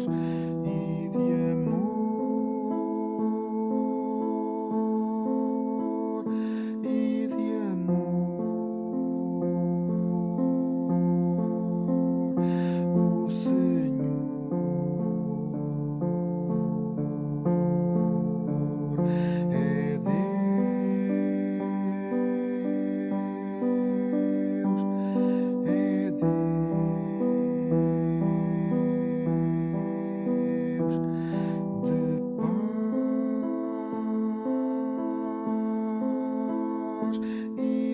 stars. E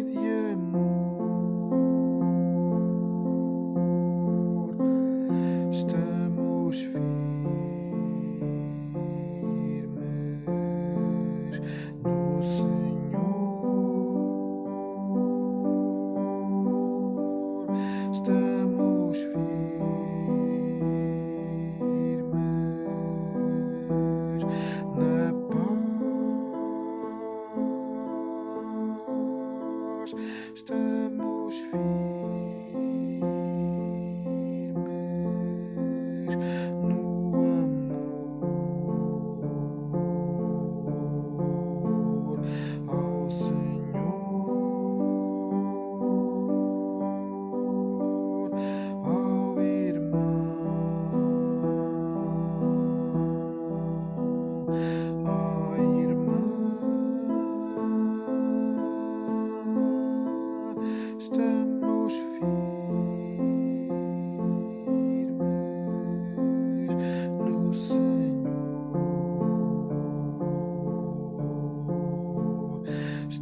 nós estamos vivos.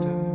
distant.